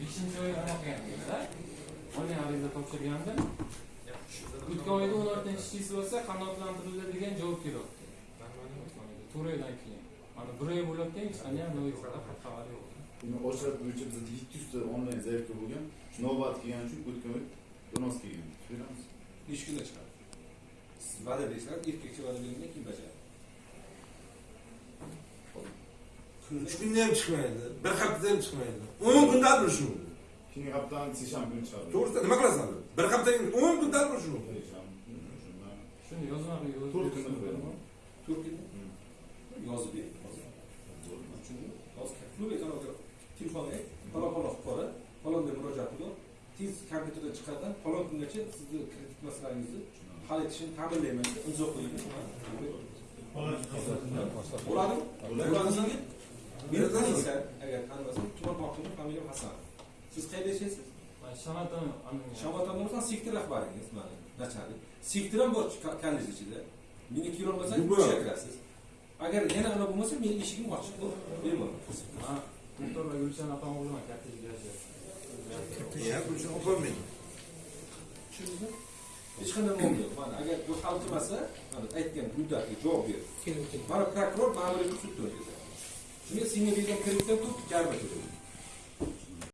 beshinchi oy anaqa qilganmiz onlayn arizada o'tgan oyda o'n olta ishchisi bo'lsa qanoatlantirildi degan javob kelyapti to'rt oydan keyin mana bir oy bo'layotgan hech qanday xabar yo'q oshirib bo'yicha bizda yetti yuzta onlayn заявка bo'lgan navbat kelgani uchun o'tgan oy donos kelgan beramiz nechi kunda chiqadi va'da bersizlar erkakcha va'da bergandan keyin bajaradi uch kunda ham chiqmaydi bir haftada ham chiqmaydi o'n kunda bo'lishi mumkin keyingi haftani seshanba kuni chiqadi to'g'risida nima qilasan bir haftadan o'n kunda shundan. shuni yozmaga yozib to'rt kunda to'rt kunda yozib bering hozir telefonga ayt falon falon fuqaro falonga murojaat qilib tez kompyuterdan chiqardan falon kungacha sizni kredit masalangizni hal etishini ta'minlayman deb imzo qo'ying bo'ladimi bo'ladimi Beni tanıyırsan, eğer tanımazsan, Tuman Mahtum'un familiyam Hasan. Siz kaydeşesiniz. Şamat anlamıyorum. Şamat anlamıyorsan siktir akbariniz bana. Naçarlı. Siktiren borç kendiniz içinde. Minik yıl olmasa bir şey kırarsınız. Eğer yine ana bulmasa benim işim var. Benim onu. Doktorla görüşen apam o zaman kerteci gerçi. Ya görüşen apam benim. Şunuzda? Hech qanday muammo yo'q. Mana agar bu hal qilmasa, aytgan buydaga javob berdi. Mana prokuror ma'muriy sud to'ladi. तो ये senior reason खरीदते हो तो चार बजे